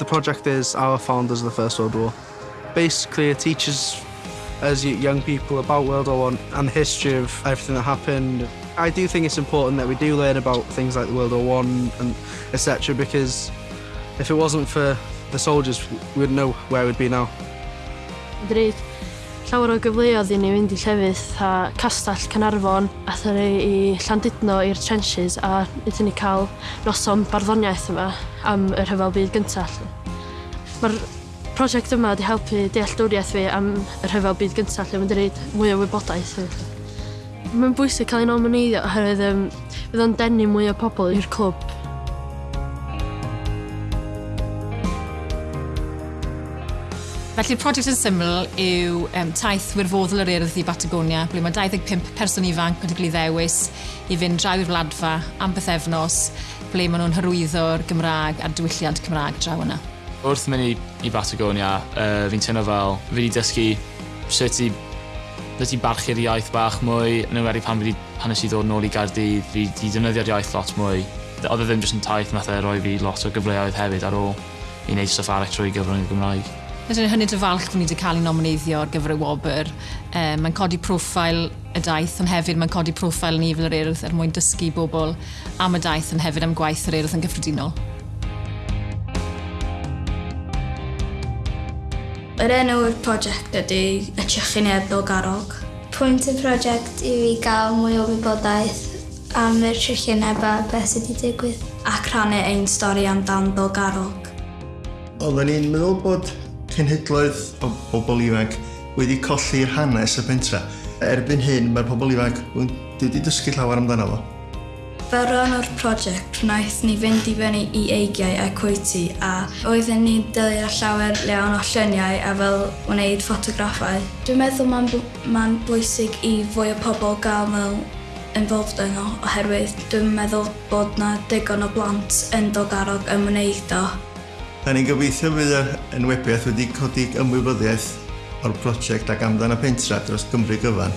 The project is Our Founders of the First World War. Basically, it teaches us young people about World War One and the history of everything that happened. I do think it's important that we do learn about things like the World War One and etc. because if it wasn't for the soldiers, we'd know where we'd be now. There is llawer o gyfleoedd i ni fynd i llefydd a castell Cynarfon a ni i Llandudno i'r trenches a wnaethon ni cael noson barddoniaeth yma am y rhyfel byd gyntaf. Mae'r prosiect yma wedi helpu dealltwriaeth fi am y rhyfel byd gyntaf lle mae'n dweud mwy o wybodaeth. Mae'n bwysig cael ei nomineidio oherwydd um, fydd o'n denu mwy o pobl i'r clwb Felly'r prosiect yn syml yw um, taith wirfoddol yr urdd i Batagonia, ble mae 25 person ifanc wedi cael ei ddewis i fynd draw i'r wladfa am bythefnos, ble maen nhw'n hyrwyddo'r Gymraeg a'r diwylliant Cymraeg draw yna. Wrth mynd i, i Batagonia, uh, fi'n teimlo fel, fi wedi dysgu sut i Rydw i'n barchu'r iaith bach mwy, yn ymwneud pan, wedi, pan nes i ddod nôl i Gardydd, fi wedi defnyddio'r iaith lot mwy. Oedd e ddim jyst yn taith, nath e roi fi lot o gyfleoedd hefyd ar ôl i wneud stwff arall trwy gyfrwng y Gymraeg. Ydyn yn hynny dy falch bod ni wedi cael ei nomineiddio ar gyfer y wobr. Um, mae'n codi profil y daith, ond hefyd mae'n codi profil ni fel yr urdd er mwyn dysgu bobl am y daith, ond hefyd am gwaith yr urdd yn gyffredinol. Yr enw'r prosiect ydy y Trychineb Ddilgarog. Pwynt y prosiect yw i gael mwy o wybodaeth am yr trychineb a beth sydd wedi digwydd ac rhannu ein stori amdan Ddilgarog. Oedden ni'n meddwl bod cenhedloedd o bobl ifanc wedi colli'r hanes y pentra. Erbyn hyn, mae'r pobl ifanc wedi dysgu llawer amdano fo. Fel rhan o'r prosiect, wnaeth ni fynd i fyny i eigiau a cwyty a oedden ni'n dylio llawer lewn o lluniau a fel wneud ffotograffau. Dwi'n meddwl mae'n ma bwysig i fwy o pobl gael mewn involved yno oherwydd dwi'n meddwl bod na digon o blant yn ddogarog ymwneud o. Da ni'n gobeithio fydd yr enwebiaeth wedi codi ymwybyddiaeth o'r prosiect ac amdan y pentra dros Gymru gyfan.